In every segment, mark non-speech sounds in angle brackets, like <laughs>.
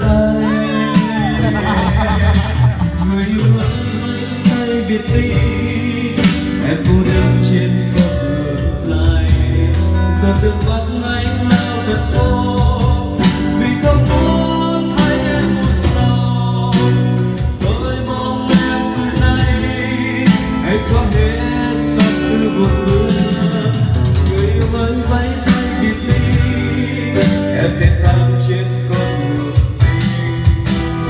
tay người yêu vẫn tay biệt ly em cô đơn trên con đường dài giờ từng bắt anh nào thật cô vì không muốn hai em một sau tôi mong em từ nay hãy xóa hết tâm tư buồn bực người yêu vẫn vẫy tay biệt ly em đến thăm trên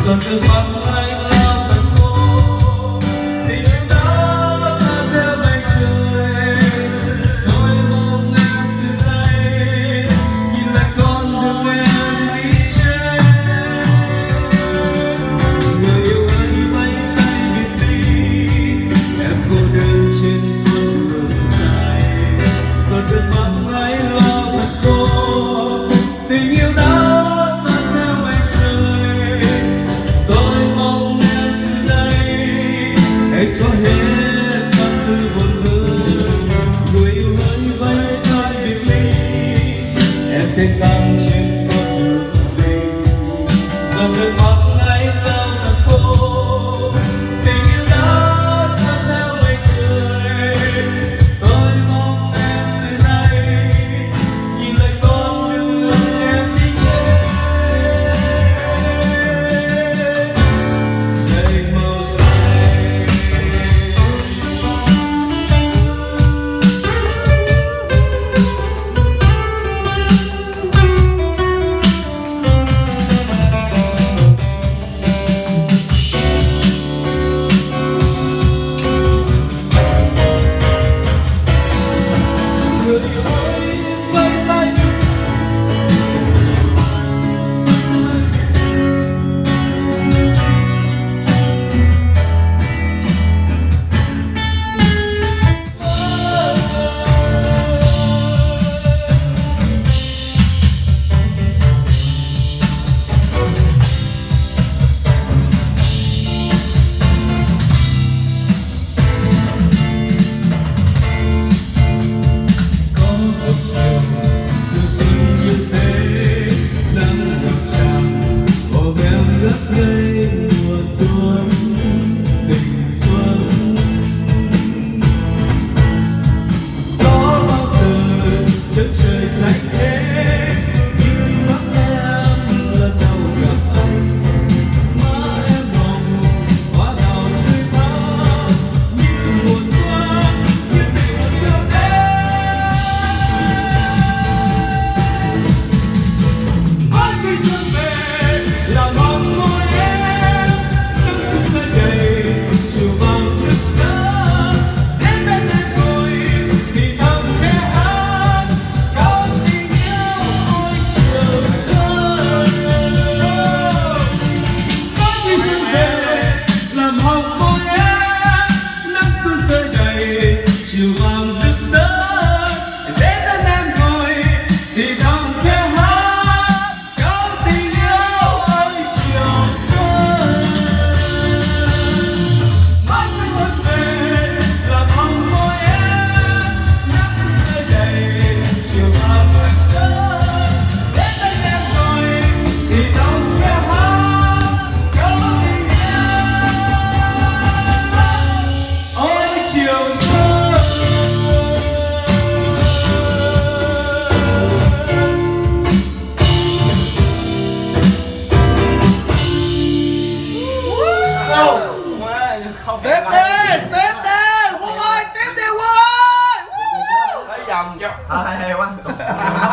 of the spotlight. không tiếp đi tiếp đi quân ơi tiếp đi quân ơi. Thấy chưa à hay quá. <laughs>